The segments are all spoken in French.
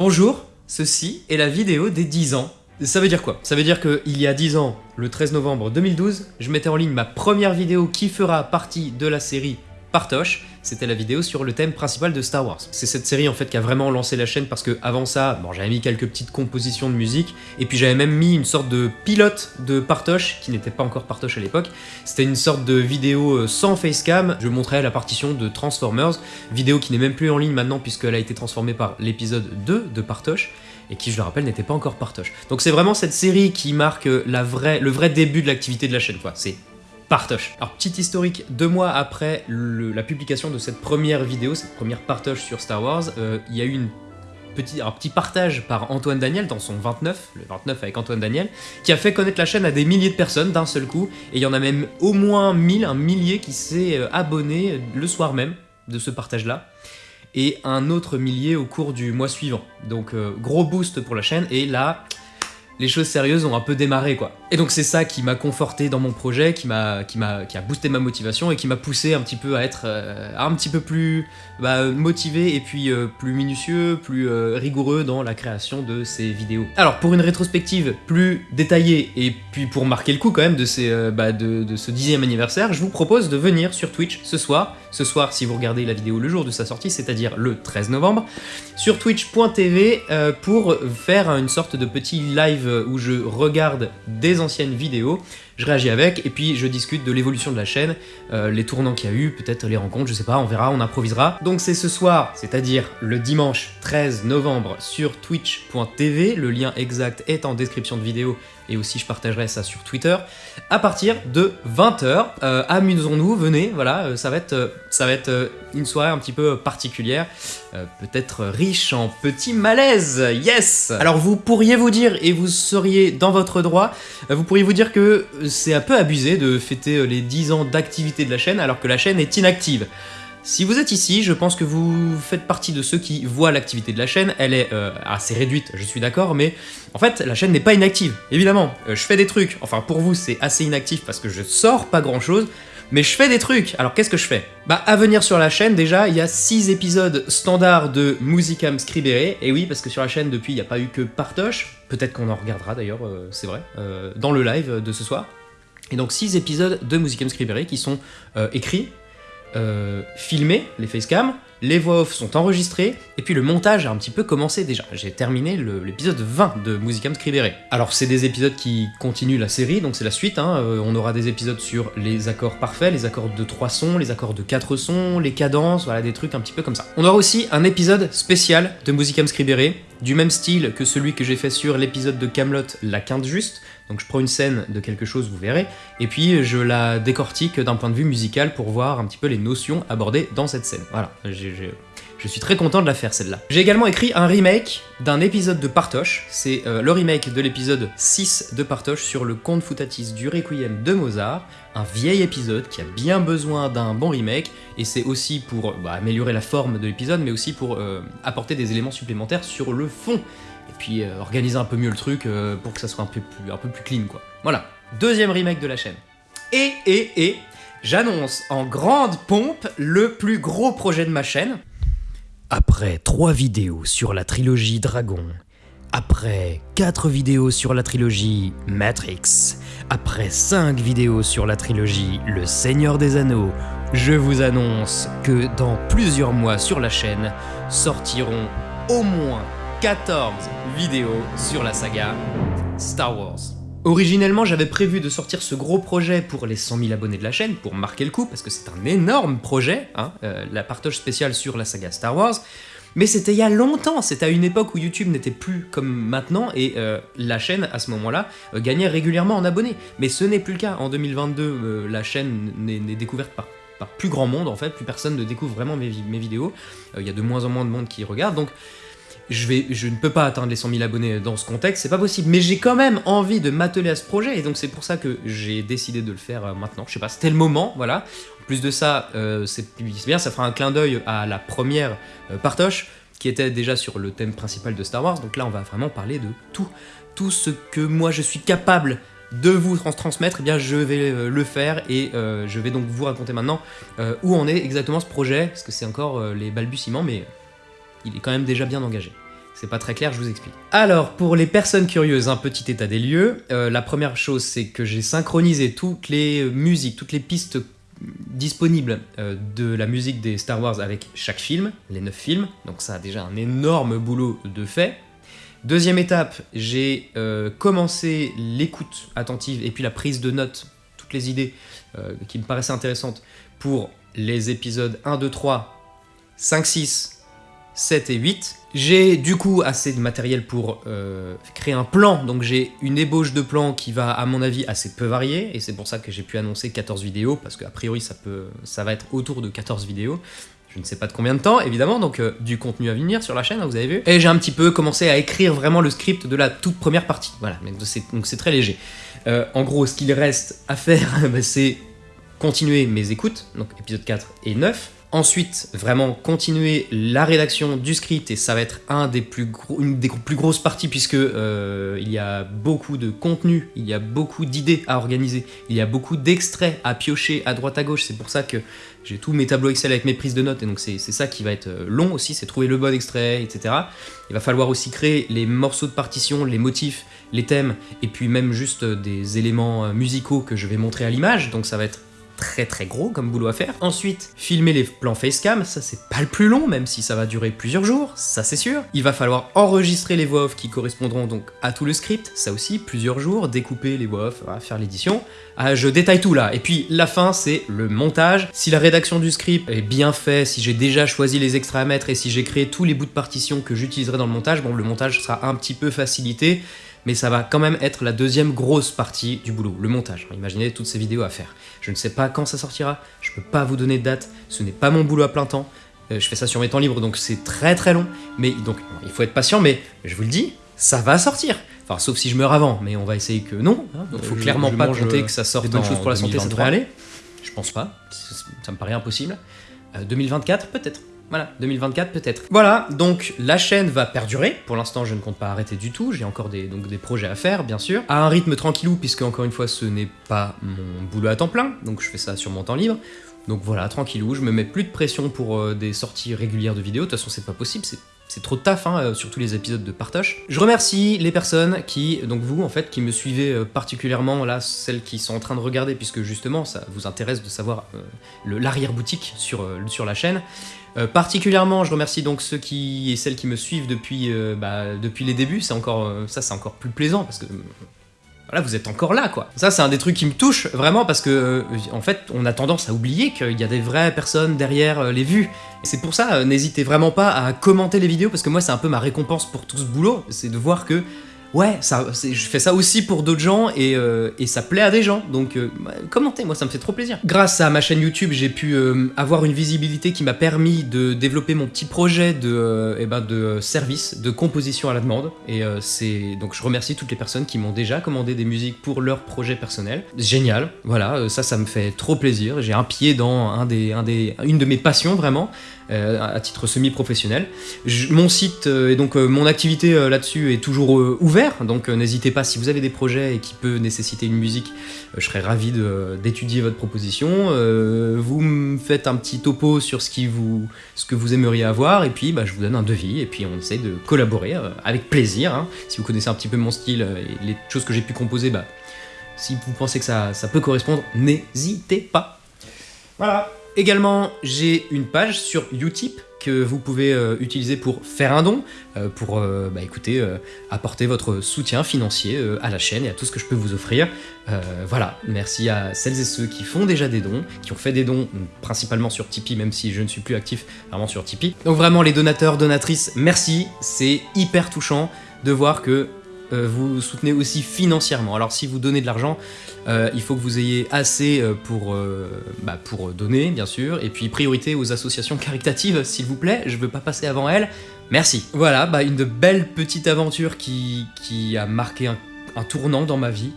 Bonjour, ceci est la vidéo des 10 ans. Ça veut dire quoi? Ça veut dire qu'il y a 10 ans, le 13 novembre 2012, je mettais en ligne ma première vidéo qui fera partie de la série Partoche, c'était la vidéo sur le thème principal de Star Wars. C'est cette série en fait qui a vraiment lancé la chaîne parce que avant ça, bon, j'avais mis quelques petites compositions de musique et puis j'avais même mis une sorte de pilote de Partoche qui n'était pas encore Partoche à l'époque. C'était une sorte de vidéo euh, sans facecam. Je montrais la partition de Transformers, vidéo qui n'est même plus en ligne maintenant puisqu'elle a été transformée par l'épisode 2 de Partoche et qui, je le rappelle, n'était pas encore Partoche. Donc c'est vraiment cette série qui marque la vraie, le vrai début de l'activité de la chaîne. C'est Partoche. Alors, petit historique, deux mois après la publication de cette première vidéo, cette première partoche sur Star Wars, euh, il y a eu un petit partage par Antoine Daniel dans son 29, le 29 avec Antoine Daniel, qui a fait connaître la chaîne à des milliers de personnes d'un seul coup, et il y en a même au moins 1000, un millier qui s'est euh, abonné le soir même de ce partage-là, et un autre millier au cours du mois suivant. Donc euh, gros boost pour la chaîne, et là, les choses sérieuses ont un peu démarré quoi. Et donc c'est ça qui m'a conforté dans mon projet, qui m'a qui m'a qui a boosté ma motivation et qui m'a poussé un petit peu à être euh, un petit peu plus bah, motivé et puis euh, plus minutieux, plus euh, rigoureux dans la création de ces vidéos. Alors pour une rétrospective plus détaillée et puis pour marquer le coup quand même de, ces, bah, de, de ce dixième anniversaire, je vous propose de venir sur Twitch ce soir, ce soir si vous regardez la vidéo le jour de sa sortie, c'est-à-dire le 13 novembre, sur twitch.tv pour faire une sorte de petit live où je regarde des anciennes vidéos, je réagis avec, et puis je discute de l'évolution de la chaîne, euh, les tournants qu'il y a eu, peut-être les rencontres, je sais pas, on verra, on improvisera. Donc c'est ce soir, c'est-à-dire le dimanche 13 novembre sur twitch.tv, le lien exact est en description de vidéo, et aussi je partagerai ça sur Twitter, à partir de 20h. Euh, amusons-nous, venez, voilà, euh, ça va être, ça va être une soirée un petit peu particulière, peut-être riche en petits malaises, yes Alors vous pourriez vous dire, et vous seriez dans votre droit, vous pourriez vous dire que c'est un peu abusé de fêter euh, les 10 ans d'activité de la chaîne alors que la chaîne est inactive. Si vous êtes ici, je pense que vous faites partie de ceux qui voient l'activité de la chaîne, elle est euh, assez réduite, je suis d'accord, mais en fait, la chaîne n'est pas inactive. Évidemment, euh, je fais des trucs, enfin pour vous c'est assez inactif parce que je sors pas grand chose, mais je fais des trucs, alors qu'est-ce que je fais? Bah à venir sur la chaîne déjà, il y a 6 épisodes standards de Musicam Scribere, et oui parce que sur la chaîne depuis il n'y a pas eu que Partoche, peut-être qu'on en regardera d'ailleurs, euh, c'est vrai, dans le live de ce soir. Et donc 6 épisodes de Musicam Scribere qui sont euh, écrits, filmés, les facecam, les voix off sont enregistrées, et puis le montage a un petit peu commencé déjà. J'ai terminé l'épisode 20 de Musicam Scribere. Alors c'est des épisodes qui continuent la série, donc c'est la suite, hein. euh, on aura des épisodes sur les accords parfaits, les accords de 3 sons, les accords de 4 sons, les cadences, voilà des trucs un petit peu comme ça. On aura aussi un épisode spécial de Musicam Scribere, du même style que celui que j'ai fait sur l'épisode de Camelot, La Quinte Juste, donc je prends une scène de quelque chose, vous verrez, et puis je la décortique d'un point de vue musical pour voir un petit peu les notions abordées dans cette scène. Voilà, je suis très content de la faire celle-là. J'ai également écrit un remake d'un épisode de Partoche, c'est euh, le remake de l'épisode 6 de Partoche sur le conte futatis du Requiem de Mozart, un vieil épisode qui a bien besoin d'un bon remake, et c'est aussi pour bah, améliorer la forme de l'épisode, mais aussi pour euh, apporter des éléments supplémentaires sur le fond, et puis euh, organiser un peu mieux le truc pour que ça soit un peu, plus, un peu plus clean quoi. Voilà, deuxième remake de la chaîne. Et, et, et, j'annonce en grande pompe le plus gros projet de ma chaîne, après 3 vidéos sur la trilogie Dragon, après 4 vidéos sur la trilogie Matrix, après 5 vidéos sur la trilogie Le Seigneur des Anneaux, je vous annonce que dans plusieurs mois sur la chaîne sortiront au moins 14 vidéos sur la saga Star Wars. Originellement, j'avais prévu de sortir ce gros projet pour les 100 000 abonnés de la chaîne, pour marquer le coup, parce que c'est un énorme projet, hein, euh, la partage spéciale sur la saga Star Wars, mais c'était il y a longtemps, c'était à une époque où YouTube n'était plus comme maintenant, et euh, la chaîne, à ce moment-là, euh, gagnait régulièrement en abonnés. Mais ce n'est plus le cas. En 2022, la chaîne n'est découverte par plus grand monde en fait, plus personne ne découvre vraiment mes, vidéos, il y a de moins en moins de monde qui regarde, donc je, ne peux pas atteindre les 100 000 abonnés dans ce contexte, c'est pas possible. Mais j'ai quand même envie de m'atteler à ce projet, et donc c'est pour ça que j'ai décidé de le faire euh, maintenant. Je sais pas, c'était le moment, voilà. En plus de ça, euh, c'est bien, ça fera un clin d'œil à la première euh, partoche, qui était déjà sur le thème principal de Star Wars. Donc là, on va vraiment parler de tout, tout ce que moi je suis capable de vous transmettre, eh bien je vais le faire et je vais donc vous raconter maintenant où en est exactement ce projet, parce que c'est encore les balbutiements, mais il est quand même déjà bien engagé. c'est pas très clair, je vous explique. Alors, pour les personnes curieuses, un petit état des lieux. Euh, la première chose, c'est que j'ai synchronisé toutes les musiques, toutes les pistes disponibles euh, de la musique des Star Wars avec chaque film, les 9 films, donc ça a déjà un énorme boulot de fait. Deuxième étape, j'ai euh, commencé l'écoute attentive et puis la prise de notes, toutes les idées euh, qui me paraissaient intéressantes pour les épisodes 1, 2, 3, 5, 6, 7 et 8. J'ai du coup assez de matériel pour euh, créer un plan, donc j'ai une ébauche de plan qui va à mon avis assez peu varier, et c'est pour ça que j'ai pu annoncer 14 vidéos, parce qu'a priori ça, peut, ça va être autour de 14 vidéos. Je ne sais pas de combien de temps, évidemment, donc euh, du contenu à venir sur la chaîne, hein, vous avez vu. Et j'ai un petit peu commencé à écrire vraiment le script de la toute première partie. Voilà, donc c'est très léger. Euh, en gros, ce qu'il reste à faire, bah, c'est continuer mes écoutes, donc épisode 4 et 9, Ensuite, vraiment continuer la rédaction du script, et ça va être un des plus une des plus grosses parties, puisque euh, il y a beaucoup de contenu, il y a beaucoup d'idées à organiser, il y a beaucoup d'extraits à piocher à droite à gauche, c'est pour ça que j'ai tous mes tableaux Excel avec mes prises de notes, et donc c'est ça qui va être euh, long aussi, c'est trouver le bon extrait, etc. Il va falloir aussi créer les morceaux de partition, les motifs, les thèmes, et puis même juste des éléments musicaux que je vais montrer à l'image, donc ça va être très très gros comme boulot à faire. Ensuite, filmer les plans facecam, ça c'est pas le plus long, même si ça va durer plusieurs jours, ça c'est sûr. Il va falloir enregistrer les voix off qui correspondront donc à tout le script, ça aussi, plusieurs jours, découper les voix off, faire l'édition. Ah, je détaille tout là. Et puis la fin, c'est le montage. Si la rédaction du script est bien fait, si j'ai déjà choisi les extraits à et si j'ai créé tous les bouts de partition que j'utiliserai dans le montage, bon, le montage sera un petit peu facilité mais ça va quand même être la deuxième grosse partie du boulot, le montage. Imaginez toutes ces vidéos à faire. Je ne sais pas quand ça sortira, je peux pas vous donner de date, ce n'est pas mon boulot à plein temps. Euh, je fais ça sur mes temps libres, donc c'est très très long. Mais donc, il faut être patient, mais je vous le dis, ça va sortir. Enfin, sauf si je meurs avant, mais on va essayer que non. Hein. Donc, faut clairement pas compter que ça sorte en chose pour la santé, ça devrait aller. Je pense pas, ça me paraît impossible. 2024, euh, peut-être. Voilà, 2024 peut-être. Voilà, donc la chaîne va perdurer. Pour l'instant, je ne compte pas arrêter du tout. J'ai encore des, projets à faire, bien sûr. À un rythme tranquillou, puisque encore une fois, ce n'est pas mon boulot à temps plein. Donc je fais ça sur mon temps libre. Donc voilà, tranquillou, je me mets plus de pression pour euh, des sorties régulières de vidéos. De toute façon, c'est pas possible, c'est trop de taf, hein, euh, sur tous les épisodes de partage. Je remercie les personnes qui, donc vous en fait, qui me suivez euh, particulièrement, là, celles qui sont en train de regarder, puisque justement, ça vous intéresse de savoir l'arrière-boutique sur, la chaîne. Particulièrement, je remercie donc ceux qui et celles qui me suivent depuis, bah, depuis les débuts. C'est encore, ça, c'est encore plus plaisant parce que voilà, vous êtes encore là, quoi. Ça, c'est un des trucs qui me touche vraiment parce que, en fait, on a tendance à oublier qu'il y a des vraies personnes derrière les vues. C'est pour ça, n'hésitez vraiment pas à commenter les vidéos parce que moi, c'est un peu ma récompense pour tout ce boulot, c'est de voir que ouais, ça, je fais ça aussi pour d'autres gens et, euh, ça plaît à des gens. Donc euh, commentez, moi ça me fait trop plaisir. Grâce à ma chaîne YouTube, j'ai pu euh, avoir une visibilité qui m'a permis de développer mon petit projet de, eh ben, de service, de composition à la demande. Et c'est donc je remercie toutes les personnes qui m'ont déjà commandé des musiques pour leur projet personnel. Génial, voilà, ça, ça me fait trop plaisir. J'ai un pied dans un des, un des, une de mes passions vraiment. Euh, à titre semi-professionnel. Mon site et donc euh, mon activité euh, là-dessus est toujours ouvert, donc n'hésitez pas si vous avez des projets et qui peuvent nécessiter une musique, je serais ravi d'étudier votre proposition. vous me faites un petit topo sur ce, que vous aimeriez avoir et puis bah, je vous donne un devis et puis on essaye de collaborer avec plaisir. Hein. Si vous connaissez un petit peu mon style et les choses que j'ai pu composer, bah, si vous pensez que ça peut correspondre, n'hésitez pas. Voilà. Également, j'ai une page sur Utip que vous pouvez euh, utiliser pour faire un don, euh, pour euh, bah, écoutez, apporter votre soutien financier à la chaîne et à tout ce que je peux vous offrir. voilà, merci à celles et ceux qui font déjà des dons, qui ont fait des dons principalement sur Tipeee, même si je ne suis plus actif vraiment sur Tipeee. Donc vraiment les donateurs, donatrices, merci, c'est hyper touchant de voir que euh, vous soutenez aussi financièrement. Alors si vous donnez de l'argent, euh, il faut que vous ayez assez euh, pour, bah, pour donner, bien sûr, et puis priorité aux associations caritatives, s'il vous plaît, je veux pas passer avant elles. Merci. Voilà, bah, une de belles petites aventures qui, qui a marqué un, tournant dans ma vie.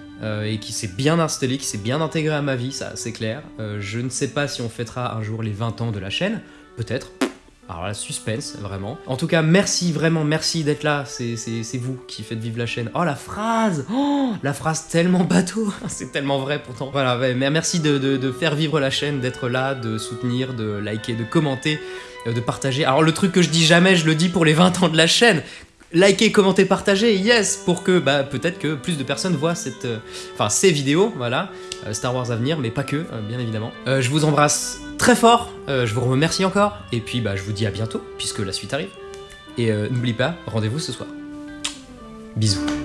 et qui s'est bien installé, qui s'est bien intégré à ma vie, ça c'est clair. je ne sais pas si on fêtera un jour les 20 ans de la chaîne, peut-être, alors la suspense, vraiment. En tout cas, merci, vraiment, merci d'être là. C'est vous qui faites vivre la chaîne. Oh, la phrase Oh, la phrase tellement bateau C'est tellement vrai, pourtant. Voilà, merci de, de, faire vivre la chaîne, d'être là, de soutenir, de liker, de commenter, euh, de partager. Alors le truc que je dis jamais, je le dis pour les 20 ans de la chaîne Likez, commentez, partagez, yes, pour que bah, peut-être que plus de personnes voient cette, euh, ces vidéos, voilà, euh, Star Wars à venir, mais pas que, euh, bien évidemment. Je vous embrasse très fort, je vous remercie encore, et puis bah, je vous dis à bientôt, puisque la suite arrive. Et n'oubliez pas, rendez-vous ce soir. Bisous.